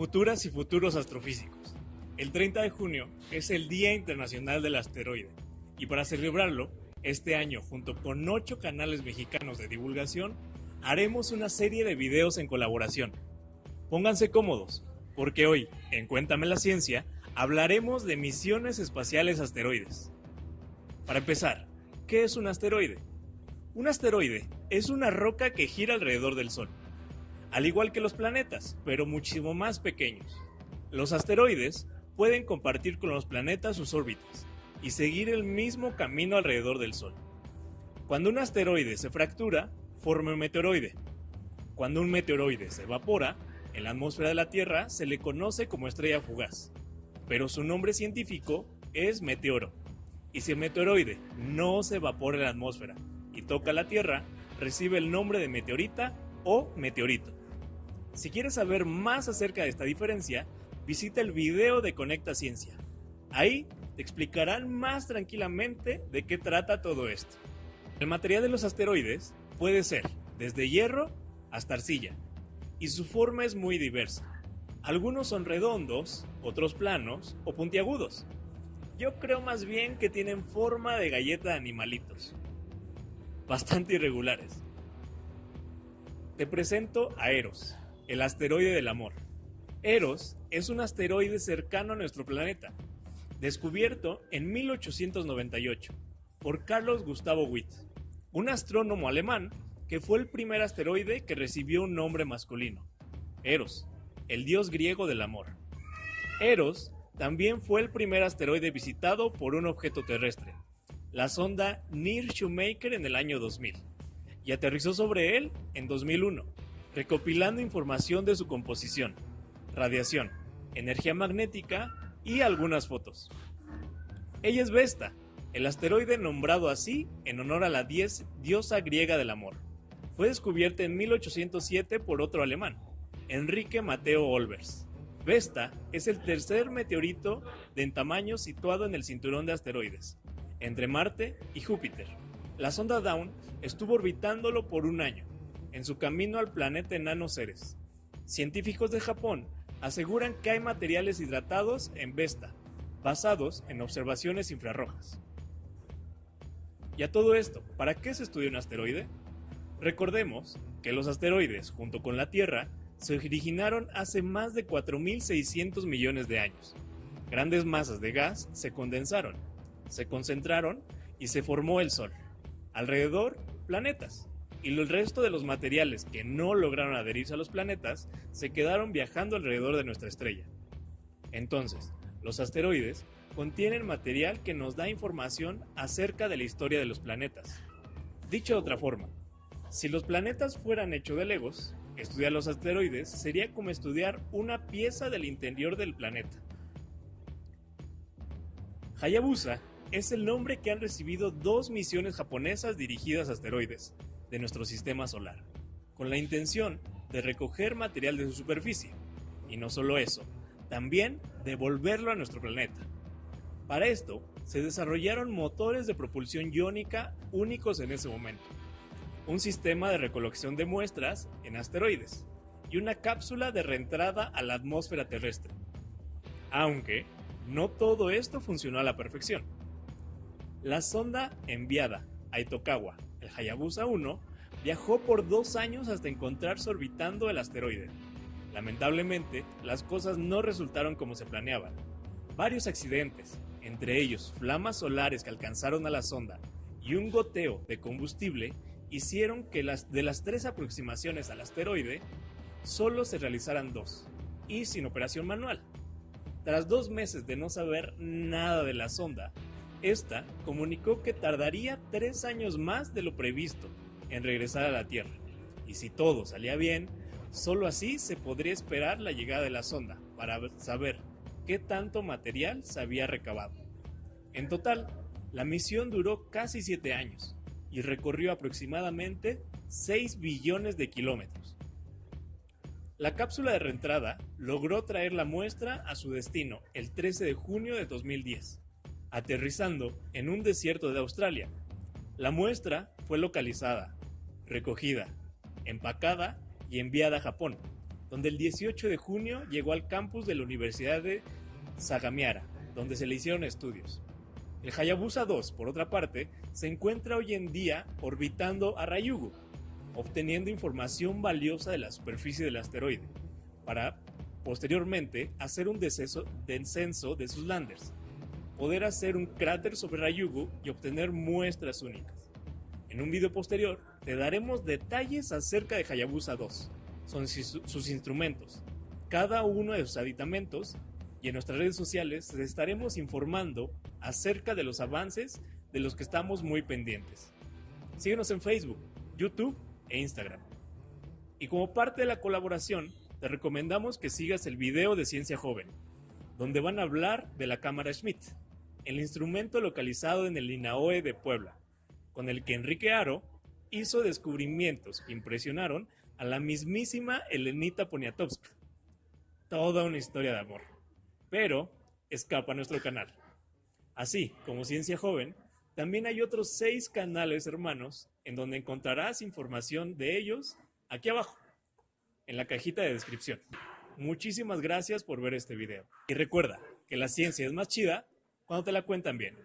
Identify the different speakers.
Speaker 1: Futuras y futuros astrofísicos. El 30 de junio es el Día Internacional del Asteroide y para celebrarlo, este año junto con ocho canales mexicanos de divulgación, haremos una serie de videos en colaboración. Pónganse cómodos, porque hoy, en Cuéntame la Ciencia, hablaremos de misiones espaciales asteroides. Para empezar, ¿qué es un asteroide? Un asteroide es una roca que gira alrededor del Sol al igual que los planetas, pero muchísimo más pequeños. Los asteroides pueden compartir con los planetas sus órbitas y seguir el mismo camino alrededor del Sol. Cuando un asteroide se fractura, forma un meteoroide. Cuando un meteoroide se evapora, en la atmósfera de la Tierra se le conoce como estrella fugaz, pero su nombre científico es meteoro. Y si el meteoroide no se evapora en la atmósfera y toca la Tierra, recibe el nombre de meteorita o meteorito. Si quieres saber más acerca de esta diferencia, visita el video de Conecta Ciencia. Ahí te explicarán más tranquilamente de qué trata todo esto. El material de los asteroides puede ser desde hierro hasta arcilla, y su forma es muy diversa. Algunos son redondos, otros planos o puntiagudos. Yo creo más bien que tienen forma de galleta de animalitos. Bastante irregulares. Te presento a Eros, el asteroide del amor. Eros es un asteroide cercano a nuestro planeta, descubierto en 1898 por Carlos Gustavo Witt, un astrónomo alemán que fue el primer asteroide que recibió un nombre masculino, Eros, el dios griego del amor. Eros también fue el primer asteroide visitado por un objeto terrestre, la sonda Near Shoemaker en el año 2000, y aterrizó sobre él en 2001 recopilando información de su composición, radiación, energía magnética y algunas fotos. Ella es Vesta, el asteroide nombrado así en honor a la diosa griega del amor. Fue descubierta en 1807 por otro alemán, Enrique Mateo Olbers. Vesta es el tercer meteorito de en tamaño situado en el cinturón de asteroides, entre Marte y Júpiter. La sonda Dawn estuvo orbitándolo por un año en su camino al planeta enano Ceres. Científicos de Japón aseguran que hay materiales hidratados en Vesta, basados en observaciones infrarrojas. Y a todo esto, ¿para qué se estudia un asteroide? Recordemos que los asteroides, junto con la Tierra, se originaron hace más de 4.600 millones de años. Grandes masas de gas se condensaron, se concentraron y se formó el Sol. Alrededor, planetas y el resto de los materiales que no lograron adherirse a los planetas se quedaron viajando alrededor de nuestra estrella. Entonces, los asteroides contienen material que nos da información acerca de la historia de los planetas. Dicho de otra forma, si los planetas fueran hechos de legos, estudiar los asteroides sería como estudiar una pieza del interior del planeta. Hayabusa es el nombre que han recibido dos misiones japonesas dirigidas a asteroides, de nuestro sistema solar, con la intención de recoger material de su superficie. Y no solo eso, también devolverlo a nuestro planeta. Para esto, se desarrollaron motores de propulsión iónica únicos en ese momento, un sistema de recolección de muestras en asteroides y una cápsula de reentrada a la atmósfera terrestre. Aunque no todo esto funcionó a la perfección. La sonda enviada a Itokawa el Hayabusa 1 viajó por dos años hasta encontrarse orbitando el asteroide. Lamentablemente, las cosas no resultaron como se planeaban. Varios accidentes, entre ellos flamas solares que alcanzaron a la sonda y un goteo de combustible, hicieron que las, de las tres aproximaciones al asteroide, solo se realizaran dos, y sin operación manual. Tras dos meses de no saber nada de la sonda, esta comunicó que tardaría tres años más de lo previsto en regresar a la Tierra, y si todo salía bien, solo así se podría esperar la llegada de la sonda para saber qué tanto material se había recabado. En total, la misión duró casi siete años y recorrió aproximadamente 6 billones de kilómetros. La cápsula de reentrada logró traer la muestra a su destino el 13 de junio de 2010 aterrizando en un desierto de Australia. La muestra fue localizada, recogida, empacada y enviada a Japón, donde el 18 de junio llegó al campus de la Universidad de Sagamiara, donde se le hicieron estudios. El Hayabusa 2, por otra parte, se encuentra hoy en día orbitando a Ryugu, obteniendo información valiosa de la superficie del asteroide, para posteriormente hacer un descenso, de sus landers, poder hacer un cráter sobre Ryugu y obtener muestras únicas. En un video posterior te daremos detalles acerca de Hayabusa 2, son sus instrumentos, cada uno de sus aditamentos y en nuestras redes sociales les estaremos informando acerca de los avances de los que estamos muy pendientes. Síguenos en Facebook, YouTube e Instagram. Y como parte de la colaboración, te recomendamos que sigas el video de Ciencia Joven, donde van a hablar de la cámara Schmidt, el instrumento localizado en el INAOE de Puebla, con el que Enrique Aro hizo descubrimientos que impresionaron a la mismísima Elenita Poniatowska. Toda una historia de amor. Pero escapa a nuestro canal. Así como Ciencia Joven, también hay otros seis canales hermanos en donde encontrarás información de ellos aquí abajo en la cajita de descripción. Muchísimas gracias por ver este video. Y recuerda que la ciencia es más chida cuando te la cuentan bien.